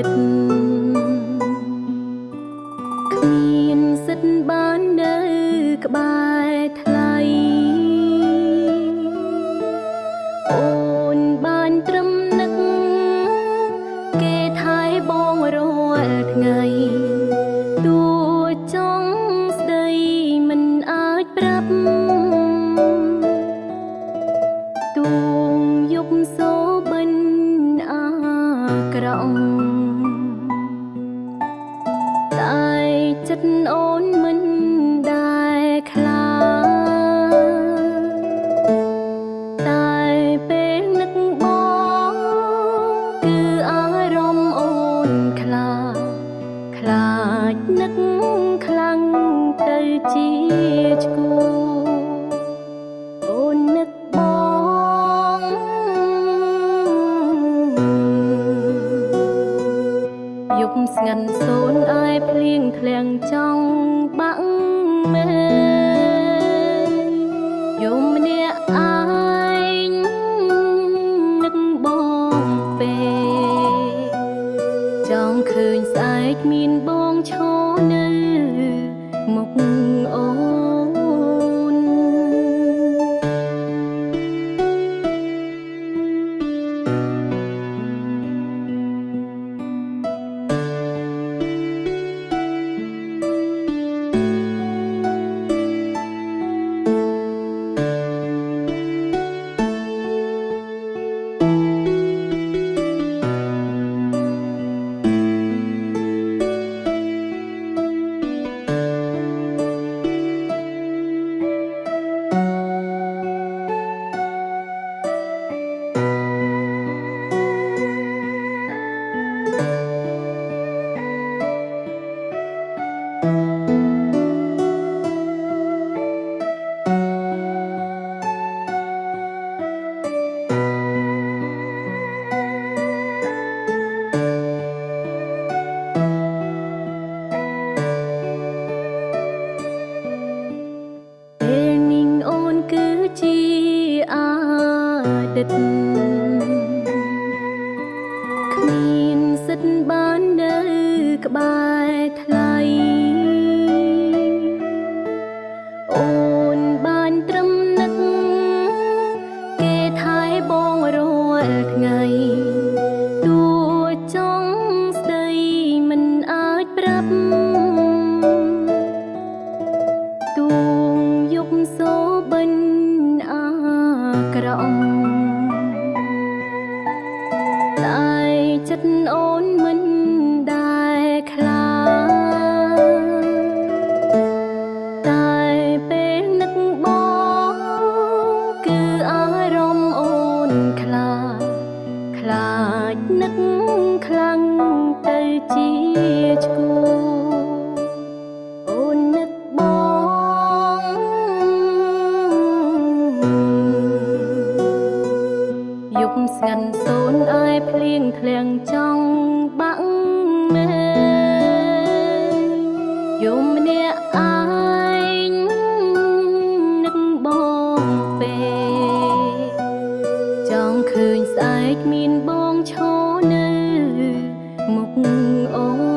សិទ្ធគ្មានសិទ្ធបាននៅក្បែរថ្លៃអូនបានត្រឹមនឹកគេថែបងរាល់ថ្ងៃទួចង់ស្ដីមិនអាចប្រាប់ ចិត្តអូនមិនដែលខ្លាតែពេលនឹកបងគឺអារម្មណ៍អូនខ្លាខ្លាចនឹកខ្លាំងទៅជាឆ្កួរអូននឹកបងយប់ស្ងាត់សូ ធ្លាំងចង់បាក់មែយំម្នាក់ឯងនឹកបងពេចង់ឃើញស្អែកមានបងឈរនៅមុខអូន តី ខ្លាំងទៅជាឆ្គូអូននឹកបងយប់ស្ងាត់សូនអើយភ្លៀងធ្លាំងចង់បាក់មែយំម្នាក់ឯ ង់ឃើញស្អែកមានបងឈរនៅមុខអូន